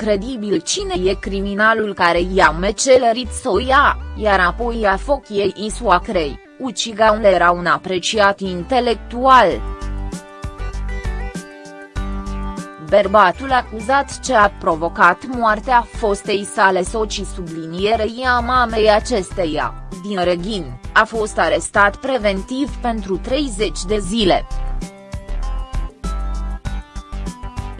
incredibil cine e criminalul care i-a mecelerit să o ia, iar apoi a fochiei soacrei, ucigaun era un apreciat intelectual. Bărbatul acuzat ce a provocat moartea fostei sale soci sublinierei a mamei acesteia, din Reghin, a fost arestat preventiv pentru 30 de zile.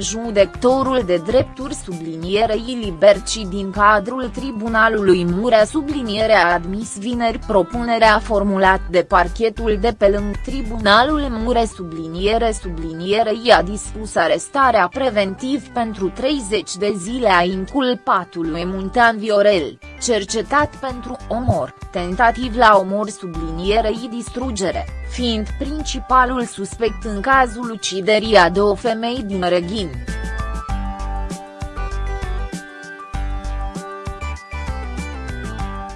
Judectorul de drepturi sublinierei Liberci din cadrul Tribunalului Murea subliniere a admis vineri propunerea formulat de parchetul de pe lângă Tribunalul Mure subliniere sublinierei a dispus arestarea preventiv pentru 30 de zile a inculpatului Muntean Viorel, cercetat pentru omor, tentativ la omor sublinierei distrugere fiind principalul suspect în cazul uciderii a două femei din Reghin.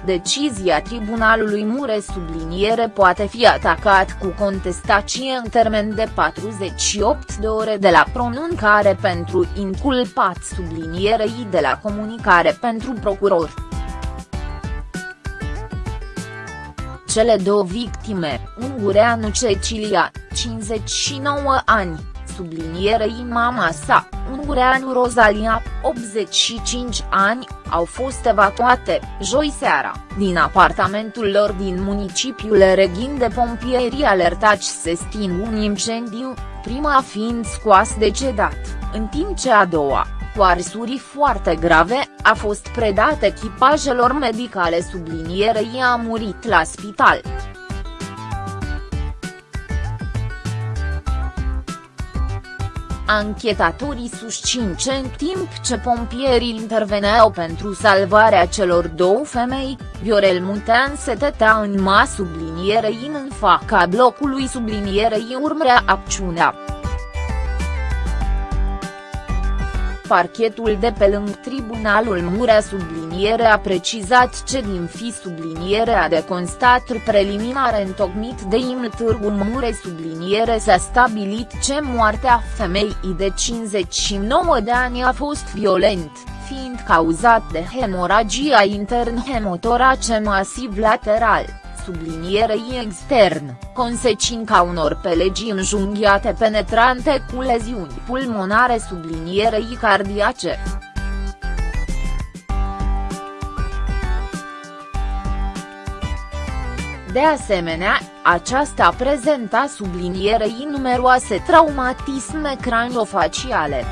Decizia Tribunalului Mure subliniere poate fi atacat cu contestație în termen de 48 de ore de la pronuncare pentru inculpat sublinierei de la comunicare pentru procuror. Cele două victime, ungureanu Cecilia, 59 ani, sublinierei mama sa, ungureanu Rosalia, 85 ani, au fost evacuate, joi seara, din apartamentul lor din municipiul Reghin de pompieri alertați se sting un incendiu, prima fiind scoas decedat, în timp ce a doua, cu arsuri foarte grave, a fost predat echipajelor medicale sublinierei a murit la spital. Anchetatorii susțin ce în timp ce pompierii interveneau pentru salvarea celor două femei, Viorel Muntean se tătea în ma sublinierei în faca blocului sublinierei urmrea acțiunea. Parchetul de pe lângă Tribunalul Murea subliniere a precizat ce din fi subliniere a de constat preliminare întocmit de IML Târgu Mure subliniere s-a stabilit ce moartea femeii de 59 de ani a fost violent, fiind cauzat de hemoragia intern hemotorace masiv lateral sublinierei extern, consecința unor pelegii înjunghiate penetrante cu leziuni pulmonare sublinierei cardiace. De asemenea, aceasta prezenta sublinierei numeroase traumatisme craniofaciale.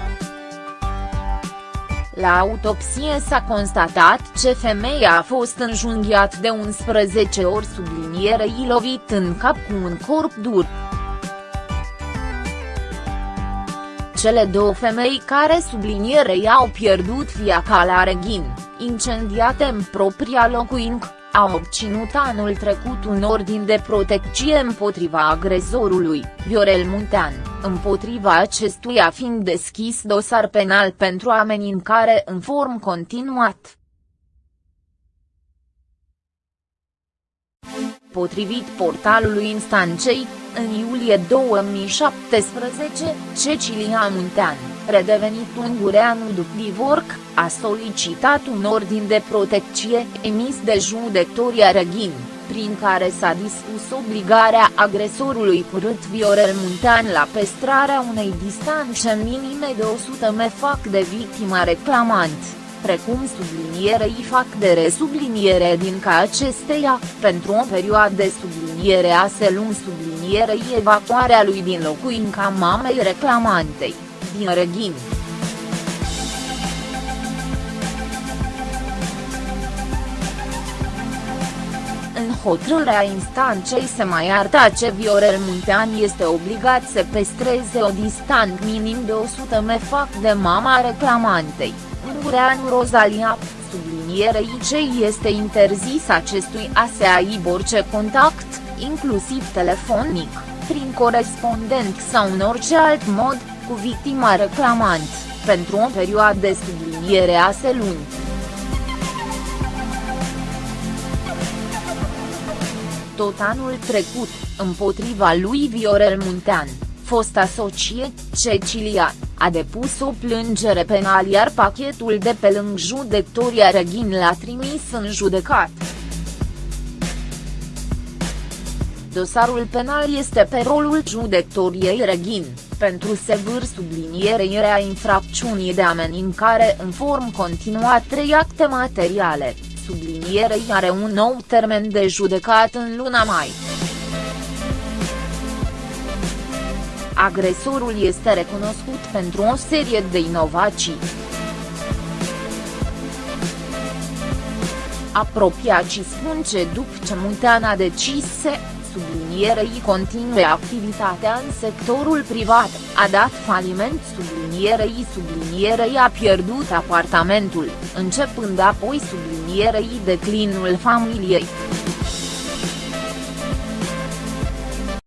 La autopsie s-a constatat ce femeia a fost înjunghiat de 11 ori sublinierei lovit în cap cu un corp dur. Cele două femei care sublinierei au pierdut viața la Reghin, incendiate în propria locuință, au obținut anul trecut un ordin de protecție împotriva agresorului, Viorel Muntean, împotriva acestuia fiind deschis dosar penal pentru amenințare în form continuat. Potrivit portalului instanței, în iulie 2017, Cecilia Muntean, redevenit ungureanu după divorc, a solicitat un ordin de protecție emis de judecătoria Reghin, prin care s-a dispus obligarea agresorului curând Viorel Muntean la păstrarea unei distanțe minime de 100 m fac de victima reclamant precum sublinierei fac de resubliniere din ca acesteia, pentru o perioadă de subliniere a se lung sublinierei evacuarea lui din locuința mamei reclamantei, din Reghin. În hotărârea instanței se mai arta ce Viorel Muntean este obligat să păstreze o distanță minim de 100 m fac de mama reclamantei. Ungureanu Rosalia, sublinierei ce este interzis acestui a se aibă orice contact, inclusiv telefonic, prin corespondent sau în orice alt mod, cu victima reclamant, pentru o perioadă de subliniere a se luni. Tot anul trecut, împotriva lui Viorel Muntean, fost asociat, Cecilia, a depus o plângere penal iar pachetul de pe lângă judecătoria Reghin l-a trimis în judecat. Dosarul penal este pe rolul judecătoriei Reghin, pentru sevâr sublinierea infracțiunii de amenințare în form continuat trei acte materiale, sublinierei are un nou termen de judecat în luna mai. Agresorul este recunoscut pentru o serie de inovații. Apropiacii spun ce după ce Muntean a decis să sublinierei continue activitatea în sectorul privat, a dat faliment sublinierei sublinierei a pierdut apartamentul, începând apoi sublinierei declinul familiei.